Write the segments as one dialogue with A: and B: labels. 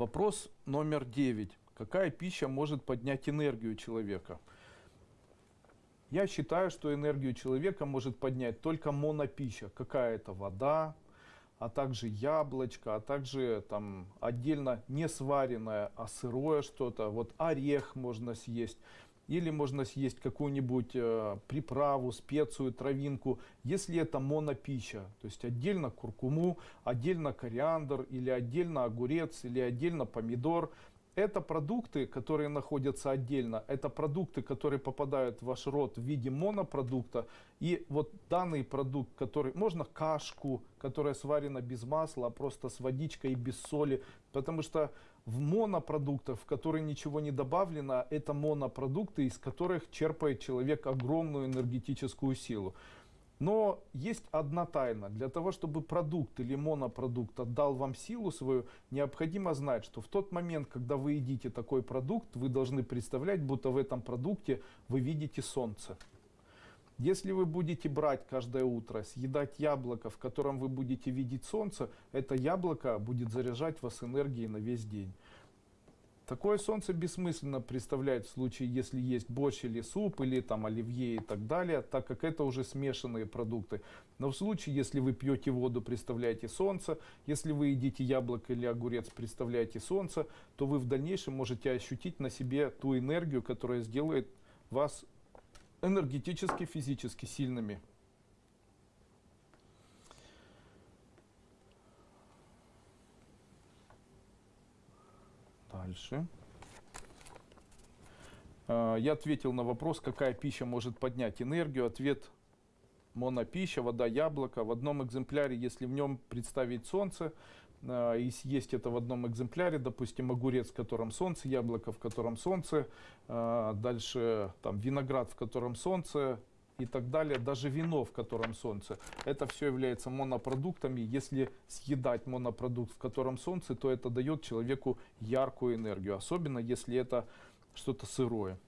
A: Вопрос номер девять. Какая пища может поднять энергию человека? Я считаю, что энергию человека может поднять только монопища. Какая-то вода, а также яблочко, а также там отдельно не сваренное, а сырое что-то. Вот орех можно съесть. Или можно съесть какую-нибудь э, приправу, специю, травинку, если это монопища. То есть отдельно куркуму, отдельно кориандр, или отдельно огурец, или отдельно помидор. Это продукты, которые находятся отдельно, это продукты, которые попадают в ваш рот в виде монопродукта. И вот данный продукт, который, можно кашку, которая сварена без масла, а просто с водичкой и без соли. Потому что в монопродуктах, в которые ничего не добавлено, это монопродукты, из которых черпает человек огромную энергетическую силу. Но есть одна тайна. Для того, чтобы продукт или монопродукт отдал вам силу свою, необходимо знать, что в тот момент, когда вы едите такой продукт, вы должны представлять, будто в этом продукте вы видите солнце. Если вы будете брать каждое утро, съедать яблоко, в котором вы будете видеть солнце, это яблоко будет заряжать вас энергией на весь день. Такое солнце бессмысленно представлять в случае, если есть борщ или суп, или там оливье и так далее, так как это уже смешанные продукты. Но в случае, если вы пьете воду, представляете солнце, если вы едите яблоко или огурец, представляете солнце, то вы в дальнейшем можете ощутить на себе ту энергию, которая сделает вас энергетически, физически сильными. Дальше. А, я ответил на вопрос, какая пища может поднять энергию. Ответ монопища, вода, яблоко. В одном экземпляре, если в нем представить солнце, а, и съесть это в одном экземпляре, допустим, огурец, в котором солнце, яблоко, в котором солнце, а, дальше там виноград, в котором солнце, и так далее, даже вино, в котором солнце. Это все является монопродуктами. Если съедать монопродукт, в котором солнце, то это дает человеку яркую энергию, особенно если это что-то сырое,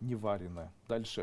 A: не вареное. Дальше.